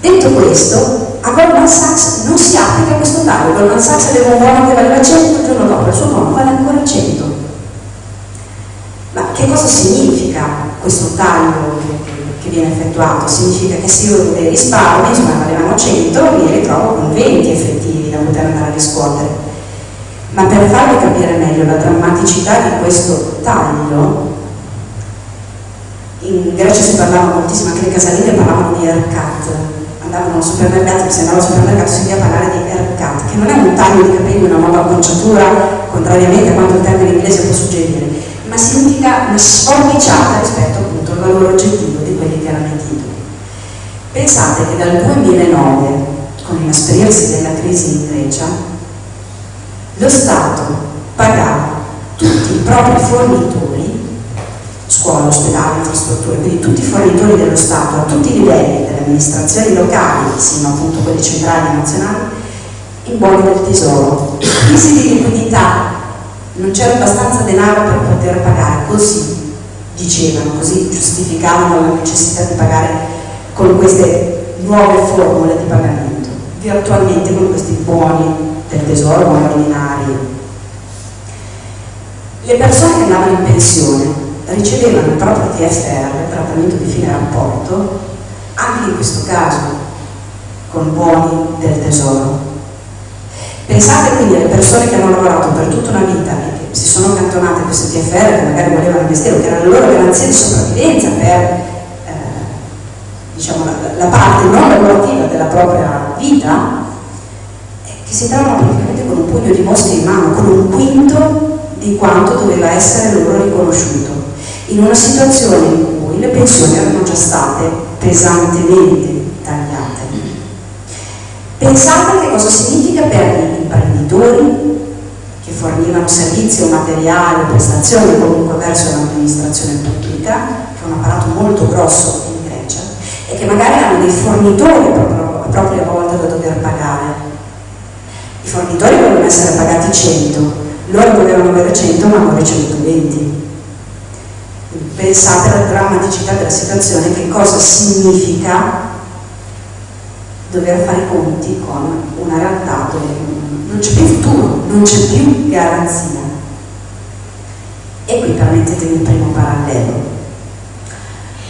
Detto questo, a Goldman Sachs non si applica questo taglio, Goldman Sachs aveva un buono che valeva 100, il giorno dopo il suo buono vale ancora 100. Ma che cosa significa questo taglio che, che viene effettuato? Significa che se io dei risparmi, insomma valevano 100, mi ritrovo con 20 effettivi da poter andare a riscuotere. Ma per farvi capire meglio la drammaticità di questo taglio, in Grecia si parlava moltissimo, anche le casalinghe parlavano di haircut, andavano al supermercato, se andavo al supermercato si sentiva parlare di haircut, che non è un taglio di capelli, una nuova conciatura, contrariamente a quanto il termine inglese può suggerire, ma significa una sforbiciata rispetto appunto al valore oggettivo di quelli che erano i titoli. Pensate che dal 2009, con l'inasperirsi della crisi in Grecia, lo Stato pagava tutti i propri fornitori scuola, ospedale, infrastrutture, quindi tutti i fornitori dello Stato a tutti i livelli delle amministrazioni locali, sino appunto quelli centrali e nazionali, in buoni del tesoro. Crisi di liquidità, non c'era abbastanza denaro per poter pagare, così dicevano, così giustificavano la necessità di pagare con queste nuove formule di pagamento, virtualmente con questi buoni del tesoro, buoni ordinari. Le persone che andavano in pensione ricevevano il proprio TFR, trattamento di fine rapporto, anche in questo caso con buoni del tesoro. Pensate quindi alle persone che hanno lavorato per tutta una vita e che si sono accantonate queste TFR che magari volevano investire che era la loro garanzia di sopravvivenza per eh, diciamo, la, la, parte non lavorativa della propria vita, eh, che si trovano praticamente con un pugno di mosche in mano, con un quinto di quanto doveva essere loro riconosciuto in una situazione in cui le pensioni erano già state pesantemente tagliate. Pensate che cosa significa per gli imprenditori che fornivano servizi o materiali o prestazioni comunque verso l'amministrazione pubblica, che è un apparato molto grosso in Grecia, e che magari hanno dei fornitori a propria volta da dover pagare. I fornitori dovevano essere pagati 100, loro dovevano avere 100 ma non 120 pensate alla drammaticità della situazione, che cosa significa dover fare i conti con una realtà dove non c'è più futuro, non c'è più garanzia. E qui permettetemi il primo parallelo.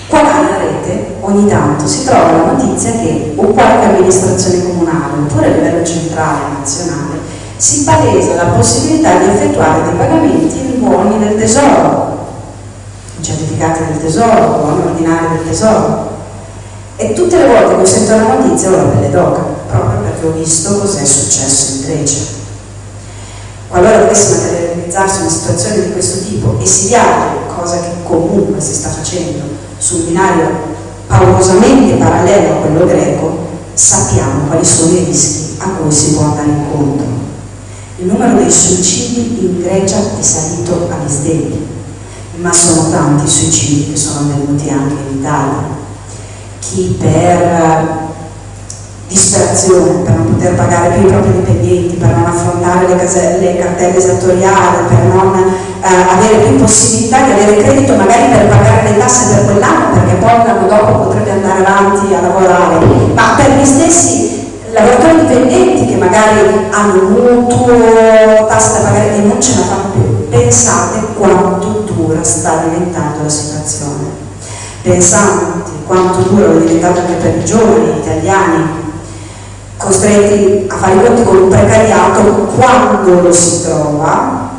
Qua nella rete ogni tanto si trova la notizia che o qualche amministrazione comunale oppure a livello centrale nazionale si palesa la possibilità di effettuare dei pagamenti in buoni del tesoro certificati del tesoro, buoni ordinari del tesoro. E tutte le volte che ho sento la notizia ho la pelle d'oca, proprio perché ho visto cos'è successo in Grecia. Qualora dovesse materializzarsi una situazione di questo tipo e si viaggia, cosa che comunque si sta facendo, su un binario paurosamente parallelo a quello greco, sappiamo quali sono i rischi a cui si può andare incontro. Il numero dei suicidi in Grecia è salito agli stempi ma sono tanti i suicidi che sono avvenuti anche in Italia. Chi per disperazione, per non poter pagare più i propri dipendenti, per non affrontare le, caselle, le cartelle esattoriali, per non eh, avere più possibilità di avere credito magari per pagare le tasse per quell'anno, perché poi l'anno dopo potrebbe andare avanti a lavorare, ma per gli stessi lavoratori dipendenti che magari hanno un mutuo, tasse da pagare e non ce la fanno più. Pensate quanto sta diventando la situazione. Pensate quanto dura è diventato anche per i giovani italiani costretti a fare i conti con un precariato quando lo si trova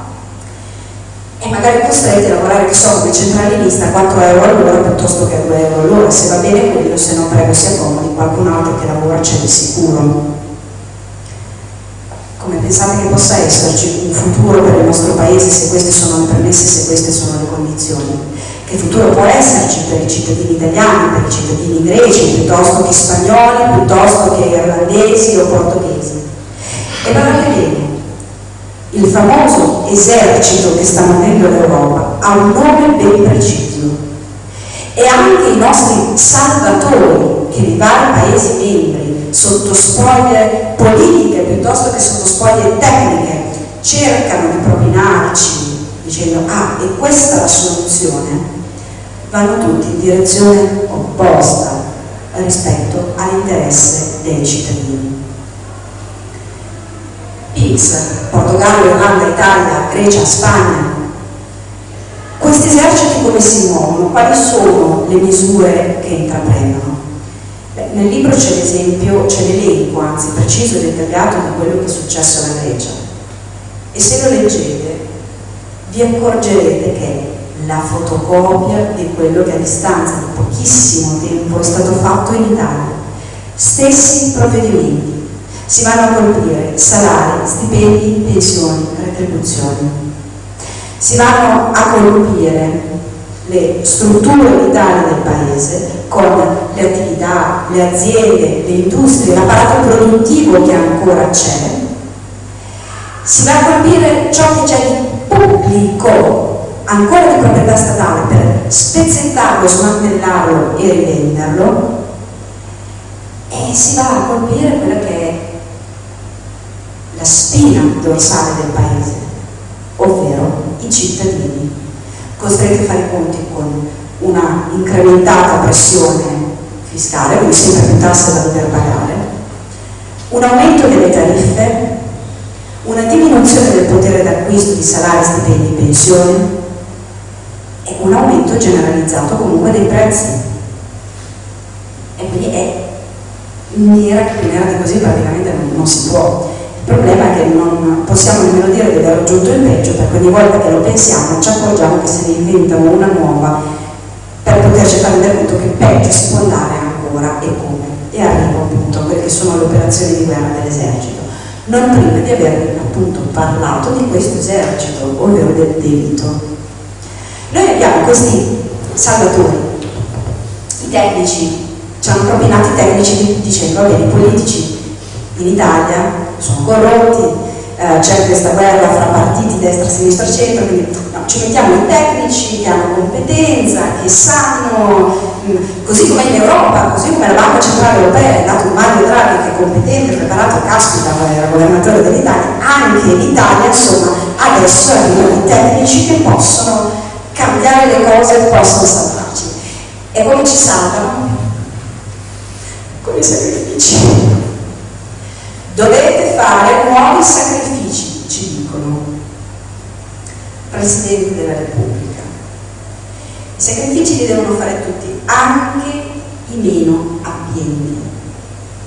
e magari costretti a lavorare che so come centralinista a 4 euro all'ora piuttosto che a 2 euro all'ora se va bene quello se no prego si accomodi qualcun altro che lavora c'è di sicuro come pensate che possa esserci un futuro per il nostro paese se queste sono le premesse, se queste sono le condizioni? Che futuro può esserci per i cittadini italiani, per i cittadini greci, piuttosto che spagnoli, piuttosto che irlandesi o portoghesi? E guardate bene, il famoso esercito che sta muovendo l'Europa ha un nome ben preciso e anche i nostri salvatori che nei vari Paesi membri sotto spoglie politiche piuttosto che sotto spoglie tecniche cercano di propinarci dicendo ah e questa è la soluzione vanno tutti in direzione opposta rispetto all'interesse dei cittadini. PIX, Portogallo, Irlanda, Italia, Grecia, Spagna, questi eserciti come si muovono? Quali sono le misure che intraprendono? Beh, nel libro c'è l'esempio, c'è l'elenco, anzi preciso e dettagliato di quello che è successo alla Grecia. E se lo leggete vi accorgerete che la fotocopia di quello che a distanza di pochissimo tempo è stato fatto in Italia. Stessi provvedimenti. Si vanno a colpire salari, stipendi, pensioni, retribuzioni si vanno a colpire le strutture vitali del paese con le attività, le aziende, le industrie, l'apparato produttivo che ancora c'è, si va a colpire ciò che c'è di pubblico, ancora di proprietà statale, per spezzettarlo, smantellarlo e rivenderlo, e si va a colpire quella che è la spina dorsale del paese, ovvero i cittadini, costretti a fare i conti con una incrementata pressione fiscale, quindi sempre più tasse da dover pagare, un aumento delle tariffe, una diminuzione del potere d'acquisto di salari, stipendi e pensioni e un aumento generalizzato comunque dei prezzi. E quindi è nera che di così praticamente non, non si può. Problema è che non possiamo nemmeno dire di aver raggiunto il peggio perché ogni volta che lo pensiamo ci accorgiamo che se ne inventano una nuova per poterci far rendere conto che peggio si può andare ancora e come. E arrivo appunto a quelle che sono le operazioni di guerra dell'esercito. Non prima di aver appunto parlato di questo esercito, ovvero del debito. Noi abbiamo questi salvatori, i tecnici, ci hanno propinato i tecnici dicendo, vabbè, i politici in Italia sono corrotti, eh, c'è questa guerra fra partiti destra, sinistra, centro, quindi no, ci mettiamo i tecnici che hanno competenza, che sanno, mm, così come in Europa, così come la Banca Centrale Europea è dato un Mario Draghi che è competente, preparato, caspita, era governatore dell'Italia, anche in Italia, insomma, adesso arrivano i tecnici che possono cambiare le cose e possono salvarci. E come ci salvano? Con i sacrifici. Dovete fare nuovi sacrifici, ci dicono. Presidente della Repubblica. I sacrifici li devono fare tutti, anche i meno abbienti.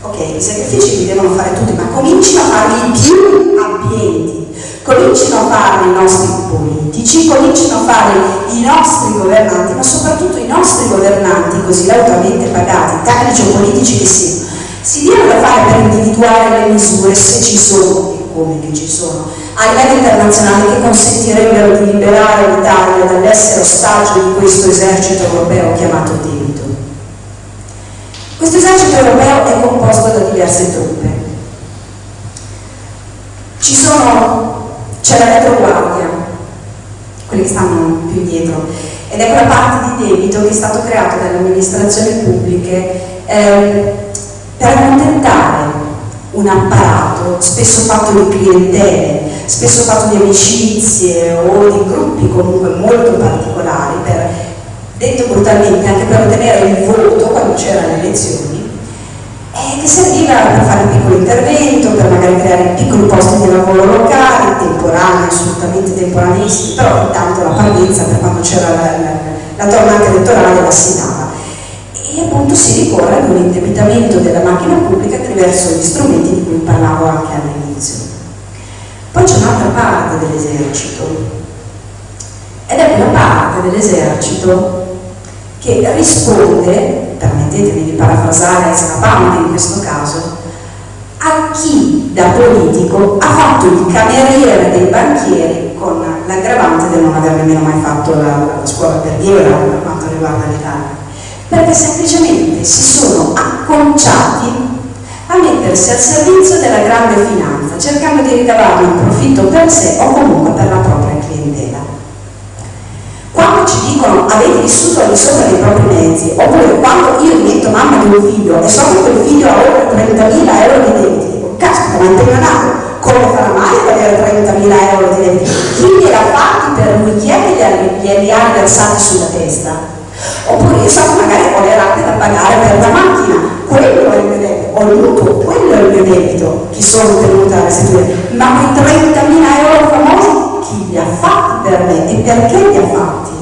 Ok, i sacrifici li devono fare tutti, ma comincino a farli più abbienti. Comincino a farli i nostri politici, comincino a farli i nostri governanti, ma soprattutto i nostri governanti così lautamente pagati, tecnici o politici che siano si diano da fare per individuare le misure, se ci sono e come che ci sono, a livello internazionale che consentirebbero di liberare l'Italia dall'essere ostaggio di questo esercito europeo chiamato debito. Questo esercito europeo è composto da diverse truppe. Ci sono, c'è la retroguardia, quelli che stanno più indietro, ed è quella parte di debito che è stato creato dalle amministrazioni pubbliche eh, per accontentare un apparato spesso fatto di clientele, spesso fatto di amicizie o di gruppi comunque molto particolari, per, detto brutalmente anche per ottenere il voto quando c'erano le elezioni, e che serviva per fare un piccolo intervento, per magari creare piccoli posti di lavoro locali, temporanei, assolutamente temporanissimi, però intanto la parvenza per quando c'era la, la, la tornata elettorale la si dava e appunto si ricorre ad un indebitamento della macchina pubblica attraverso gli strumenti di cui parlavo anche all'inizio. Poi c'è un'altra parte dell'esercito ed è quella parte dell'esercito che risponde, permettetemi di parafrasare Pound in questo caso, a chi da politico ha fatto il cameriere dei banchieri con l'aggravante del non aver nemmeno mai fatto la, la scuola per per quanto riguarda l'Italia perché semplicemente si sono acconciati a mettersi al servizio della grande finanza, cercando di ricavare un profitto per sé o comunque per la propria clientela. Quando ci dicono avete vissuto al di sopra dei propri mezzi, oppure quando io divento mamma di un figlio e so che quel figlio ha oltre 30.000 euro di dico, caspita, ma è come farà mai ad avere 30.000 euro di debiti? Chi gliel'ha fatti per lui? Chi è che glieli ha versati sulla testa? Oppure che magari ho le rate da pagare per la macchina quello è il mio debito, ho il mutuo, quello è il mio debito che sono tenuta a restituire, ma quei 30.000 euro famosi chi li ha fatti per me e perché li ha fatti?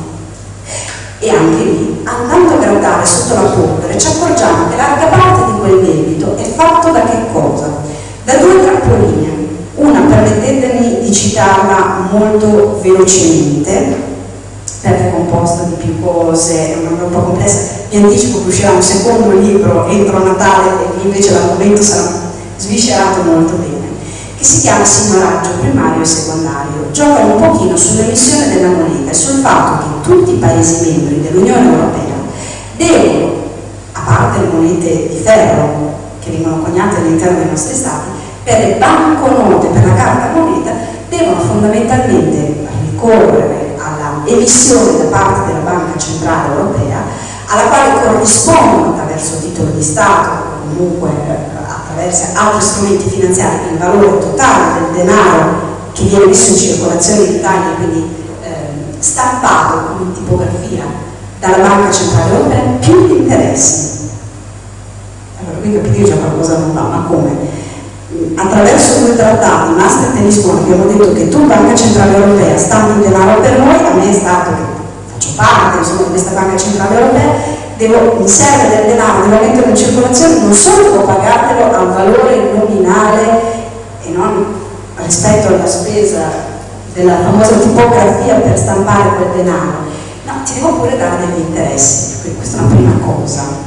E anche lì, andando a gradare sotto la polvere, ci accorgiamo che larga parte di quel debito è fatto da che cosa? Da due trappoline. Una, permettetemi di citarla molto velocemente, è composta di più cose, è una un po' complessa. Vi anticipo che uscirà un secondo libro entro Natale e invece l'argomento sarà sviscerato molto bene, che si chiama Signoraggio primario e secondario. Gioca un pochino sull'emissione della moneta e sul fatto che tutti i Paesi membri dell'Unione Europea devono, a parte le monete di ferro che vengono coniate all'interno dei nostri stati, per le banconote, per la carta moneta, devono fondamentalmente ricorrere emissione da parte della Banca Centrale Europea, alla quale corrispondono attraverso titolo di Stato o comunque eh, attraverso altri strumenti finanziari il valore totale del denaro che viene messo in circolazione in Italia, quindi eh, stampato in tipografia dalla Banca Centrale Europea, più gli interessi. Allora, qui capite già qualcosa non va, ma come? Attraverso due trattati, Maastricht e Lisbona, abbiamo detto che tu Banca Centrale Europea stampi il denaro per noi, a me è stato che faccio parte insomma, di questa Banca Centrale Europea, devo, mi serve del denaro, devo metterlo in circolazione, non solo devo pagartelo al valore nominale e non rispetto alla spesa della famosa tipografia per stampare quel denaro, no, ti devo pure dare degli interessi, questa è una prima cosa.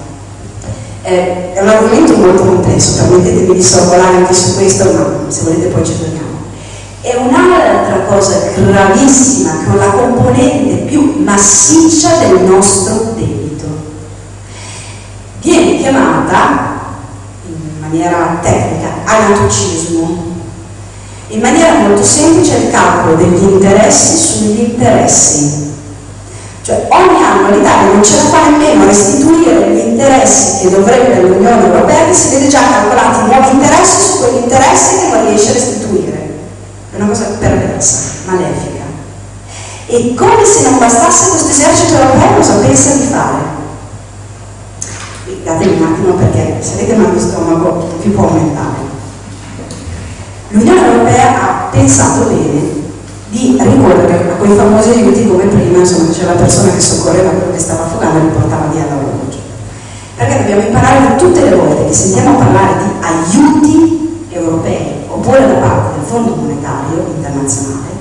Eh, è un argomento molto complesso, permettetemi di sorvolare anche su questo, ma se volete poi ci torniamo. È un'altra cosa gravissima che è la componente più massiccia del nostro debito. Viene chiamata, in maniera tecnica, anatocismo. In maniera molto semplice il calcolo degli interessi sugli interessi cioè ogni anno l'Italia non ce la fa nemmeno a restituire gli interessi che dovrebbe l'Unione Europea, che si vede già calcolati nuovi interessi su quegli interessi che non riesce a restituire. È una cosa perversa, malefica. E come se non bastasse questo esercito europeo cosa pensa di fare? Datemi un attimo perché se avete mal di stomaco vi può aumentare. L'Unione Europea ha pensato bene di ricorrere a quei famosi aiuti come prima, insomma, c'era la persona che soccorreva quello che stava affogando e li portava via l'orologio. Perché dobbiamo imparare tutte le volte che sentiamo parlare di aiuti europei oppure da parte del Fondo Monetario Internazionale,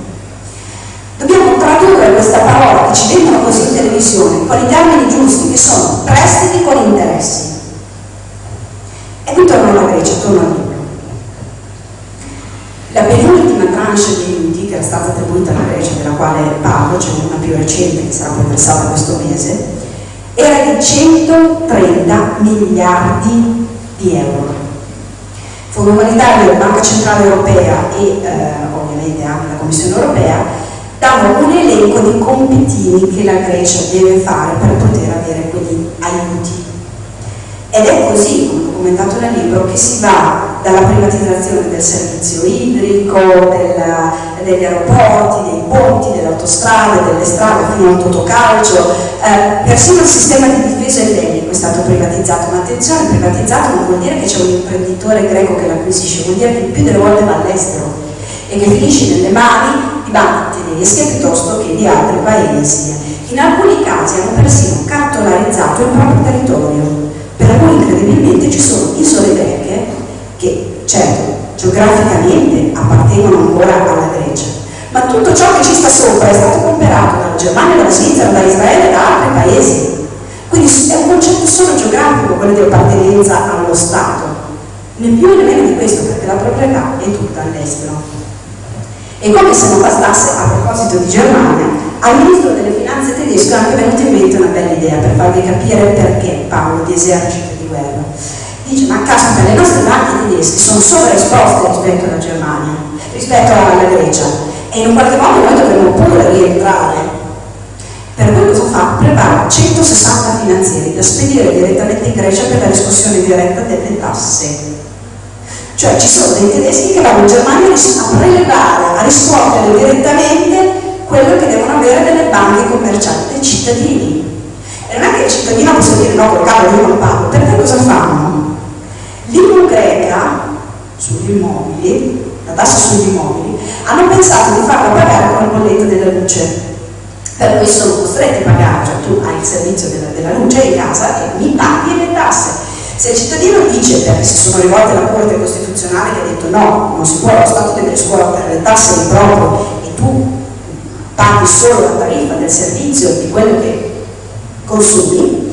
dobbiamo tradurre questa parola che ci vengono così in televisione con i termini giusti che sono prestiti con interessi. E qui torno alla Grecia, torno al libro. La penultima tranche di che stata attribuita alla Grecia, della quale parlo, c'è cioè una più recente che sarà versata questo mese, era di 130 miliardi di euro. Fondo Monetario, Banca Centrale Europea e eh, ovviamente anche la Commissione Europea danno un elenco di compitini che la Grecia deve fare per poter avere quegli aiuti. Ed è così, come ho commentato nel libro, che si va dalla privatizzazione del servizio idrico, della, degli aeroporti, dei ponti, delle autostrade, delle strade, fino al totocalcio, eh, persino il sistema di difesa ellenico è stato privatizzato, ma attenzione, privatizzato non vuol dire che c'è un imprenditore greco che l'acquisisce, vuol dire che più delle volte va all'estero e che finisce nelle mani di banche tedesche piuttosto che di altri paesi. In alcuni casi hanno persino cartolarizzato il proprio territorio, per cui incredibilmente ci sono isole greche che certo geograficamente appartengono ancora alla Grecia, ma tutto ciò che ci sta sopra è stato comprato dalla Germania, dalla Svizzera, da Israele e da altri paesi. Quindi è un concetto solo geografico quello di appartenenza allo Stato, né più né meno di questo, perché la proprietà è tutta all'estero. E come se non bastasse, a proposito di Germania, al ministro delle finanze tedesco è anche venuta in mente una bella idea per farvi capire perché parlo di esercito dice ma caspita le nostre banche tedesche sono sovraesposte rispetto alla Germania, rispetto alla Grecia e in qualche modo noi dovremmo pure rientrare. Per cui cosa fa? Prepara 160 finanzieri da spedire direttamente in Grecia per la riscossione diretta delle tasse. Cioè ci sono dei tedeschi che vanno in Germania a prelevare, a riscuotere direttamente quello che devono avere delle banche commerciali dei cittadini. E non è che il cittadino possa dire no, col cavolo io non pago, perché cosa fanno? L'IMU greca sugli immobili, la tassa sugli immobili, hanno pensato di farla pagare con la bolletta della luce. Per cui sono costretti a pagare, cioè tu hai il servizio della, della luce in casa e mi paghi le tasse. Se il cittadino dice, perché si sono rivolte alla Corte Costituzionale che ha detto no, non si può lo Stato deve scuotere le tasse di proprio e tu paghi solo la tariffa del servizio di quello che consumi,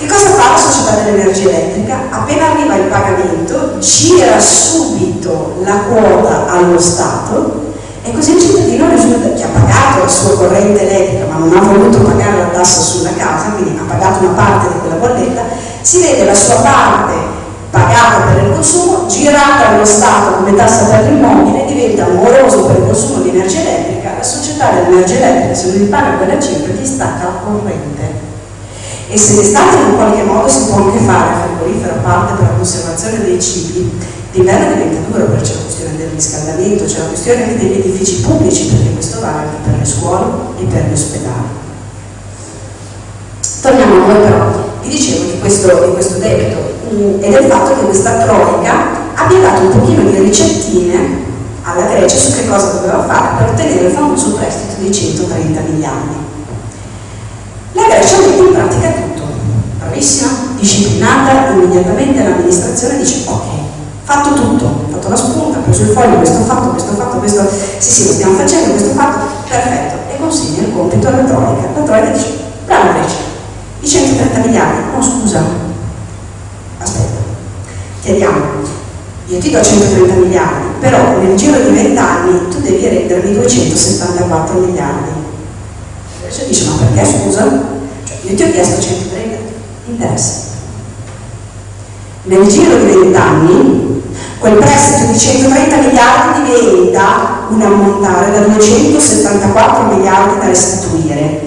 che cosa fa la società dell'energia elettrica? Appena arriva il pagamento, gira subito la quota allo Stato e così il cittadino risulta che ha pagato la sua corrente elettrica ma non ha voluto pagare la tassa sulla casa, quindi ha pagato una parte di quella bolletta, si vede la sua parte pagata per il consumo, girata allo Stato come tassa per l'immobile, diventa moroso per il consumo di energia elettrica, la società dell'energia elettrica se non gli paga quella cifra ti stacca la corrente e se l'estate in qualche modo si può anche fare frigorifero a parte per la conservazione dei cibi, l'inverno diventa duro perché c'è la questione del riscaldamento, c'è la questione anche degli edifici pubblici perché questo vale anche per le scuole e per gli ospedali. Torniamo a noi però, vi dicevo di questo, di questo debito mm, e del fatto che questa troica abbia dato un pochino di ricettine alla Grecia su che cosa doveva fare per ottenere il famoso prestito di 130 miliardi. La Grecia mette in pratica tutto, bravissima, disciplinata, immediatamente l'amministrazione dice ok, fatto tutto, ho fatto la spunta, ho preso il foglio, questo fatto, questo fatto, questo, sì sì lo stiamo facendo, questo fatto, perfetto, e consegna il compito alla Troica. La Troica dice, brava Grecia, i 130 miliardi, no scusa, aspetta, chiediamo, io ti do 130 miliardi, però nel giro di 20 anni tu devi rendermi 274 miliardi Invece dice, ma perché scusa? Cioè, io ti ho chiesto 130, interessa. Nel giro di 20 anni, quel prestito di 130 miliardi diventa un ammontare da 274 miliardi da restituire.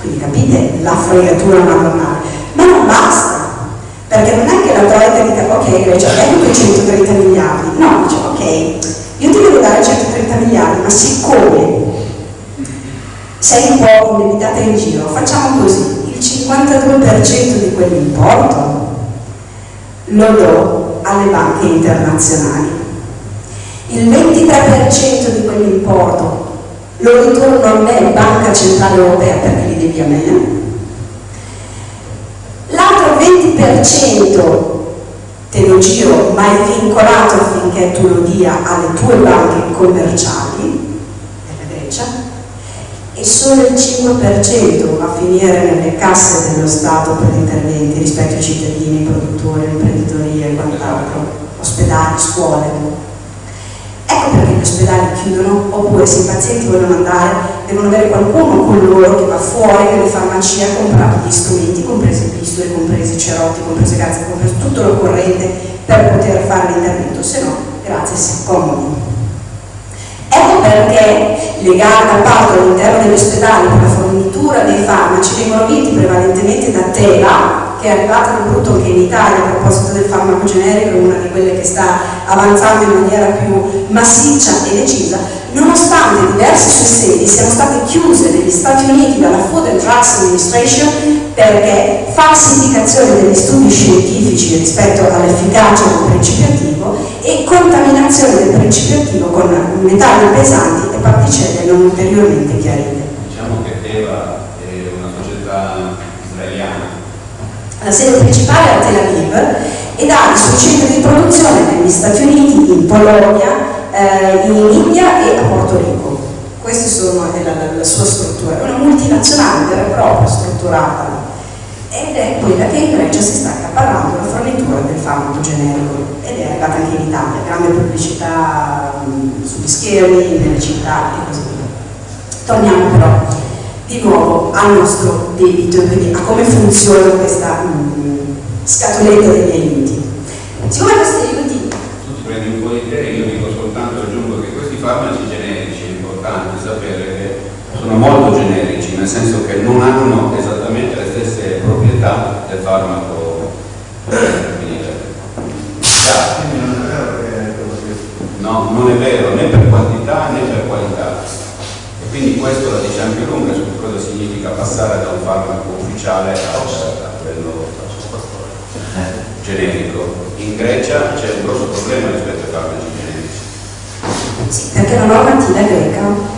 Quindi capite la fregatura madornale. Ma non basta, perché non è che la Troika dica ok Grecia, ecco quei 130 miliardi. No, dice ok, io ti devo dare 130 miliardi, ma siccome sei un po' indebitata in giro, facciamo così, il 52% di quell'importo lo do alle banche internazionali, il 23% di quell'importo lo ritorno a me, Banca Centrale Europea, perché li devi a me, l'altro 20% te lo giro ma è vincolato affinché tu lo dia alle tue banche commerciali della Grecia e solo il 5% va a finire nelle casse dello Stato per interventi rispetto ai cittadini, produttori, imprenditoria e quant'altro, ospedali, scuole. Ecco perché gli ospedali chiudono, oppure se i pazienti vogliono andare, devono avere qualcuno con loro che va fuori nelle farmacie a comprare gli strumenti, compresi pistole, compresi i cerotti, comprese gazze, compreso tutto l'occorrente per poter fare l'intervento, se no, grazie, si accomodi. Ecco perché le gare d'appalto all'interno degli ospedali per la fornitura dei farmaci vengono vinti prevalentemente da Tela, che è arrivata nel brutto anche in Italia a proposito del farmaco generico, una di quelle che sta avanzando in maniera più massiccia e decisa, nonostante diverse sue sedi siano state chiuse negli Stati Uniti dalla Food and Drugs Administration perché falsificazione degli studi scientifici rispetto all'efficacia del principio attivo e contaminazione del principio attivo con metalli pesanti e particelle non ulteriormente chiarite. Diciamo che Teva è una società israeliana. La sede principale è a Tel Aviv ed ha i suoi centri di produzione negli Stati Uniti, in Polonia, eh, in India e a Porto Rico. Questa sono la, la, la sua struttura, è una multinazionale vera e propria strutturata ed è quella che in Grecia si sta accaparrando la fornitura del farmaco generico ed è arrivata anche in Italia, grande pubblicità mh, sugli schermi, nelle città e così via. Torniamo però di nuovo al nostro debito, quindi a come funziona questa mh, scatoletta degli aiuti. Siccome questi aiuti... Tu ti prendi un po' di te, io dico soltanto, aggiungo che questi farmaci generici è importante sapere che sono molto generici, nel senso che non hanno esattamente le stesse proprietà del farmaco No, non è vero né per quantità né per qualità. E quindi questo la dice anche lunga su cosa significa passare da un farmaco ufficiale a, a quello generico. In Grecia c'è un grosso problema rispetto ai farmaci generici Sì, perché la normativa greca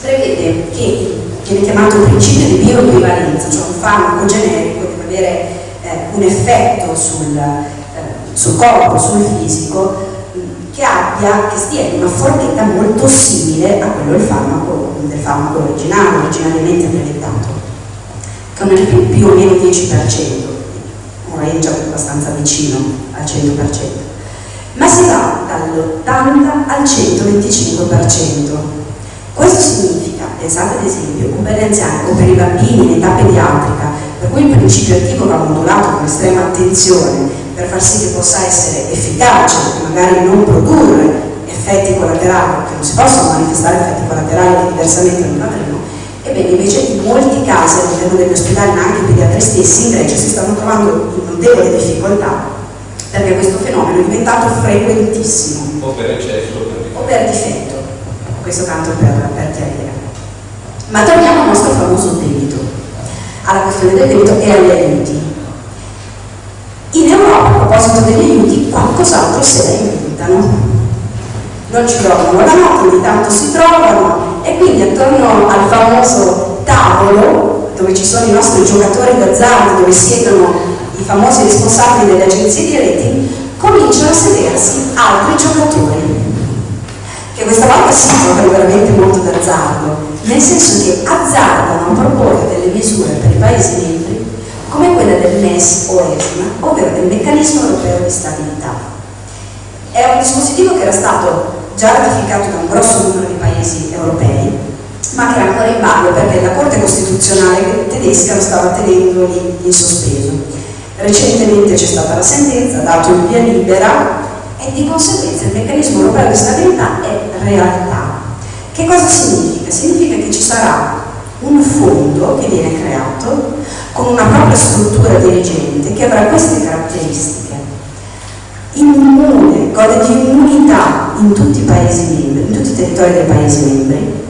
prevede che viene chiamato principio di bioequivalenza, cioè un farmaco generico deve avere eh, un effetto sul, eh, sul corpo, sul fisico, che abbia, che stia in una forchetta molto simile a quello del farmaco, del farmaco originale, originariamente brevettato, che è più, più o meno 10%, un range abbastanza vicino al 100%, ma si va dall'80 al 125%. Questo significa, pensate ad esempio, o per gli anziani o per i bambini in età pediatrica, per cui il principio attivo va modulato con estrema attenzione per far sì che possa essere efficace magari non produrre effetti collaterali, perché non si possono manifestare effetti collaterali che diversamente non avremo, ebbene invece in molti casi all'interno degli ospedali, ma anche i pediatri stessi in Grecia si stanno trovando in notevole difficoltà perché questo fenomeno è diventato frequentissimo. O per eccesso o per difetto, questo tanto per, per chiarire. Ma torniamo al nostro famoso debito, alla questione del debito e agli aiuti. In Europa, a proposito degli aiuti, qualcos'altro se la inventano. Non ci dormono la notte, ogni tanto si trovano e quindi attorno al famoso tavolo dove ci sono i nostri giocatori d'azzardo, dove siedono i famosi responsabili delle agenzie di rating, cominciano a sedersi altri giocatori che questa volta si giocano veramente molto d'azzardo, nel senso che azzardano a proporre delle misure per i Paesi membri come quella del MES o ESMA, ovvero del meccanismo europeo di stabilità. È un dispositivo che era stato già ratificato da un grosso numero di paesi europei, ma che era ancora in ballo perché la Corte Costituzionale tedesca lo stava tenendo lì in sospeso. Recentemente c'è stata la sentenza, dato il via libera e di conseguenza il meccanismo europeo di stabilità è realtà. Che cosa significa? Significa che ci sarà un fondo che viene creato con una propria struttura dirigente che avrà queste caratteristiche. Immune, gode di immunità in tutti i paesi membri, in tutti i territori dei paesi membri,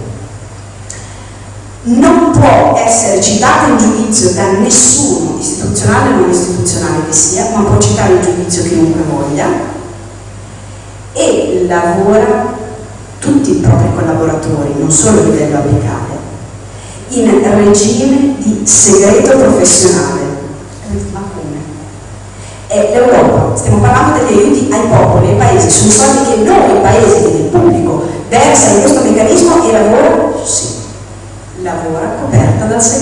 non può essere citata in giudizio da nessuno, istituzionale o non istituzionale che sia, ma può citare in giudizio chiunque voglia e lavora tutti i propri collaboratori, non solo a livello apicale, in regime di segreto professionale. Ma come? È l'Europa, stiamo parlando degli aiuti ai popoli, ai paesi, sono soldi che noi, paesi, quindi il pubblico, versa in questo meccanismo e lavora, sì, lavora coperta dal segreto.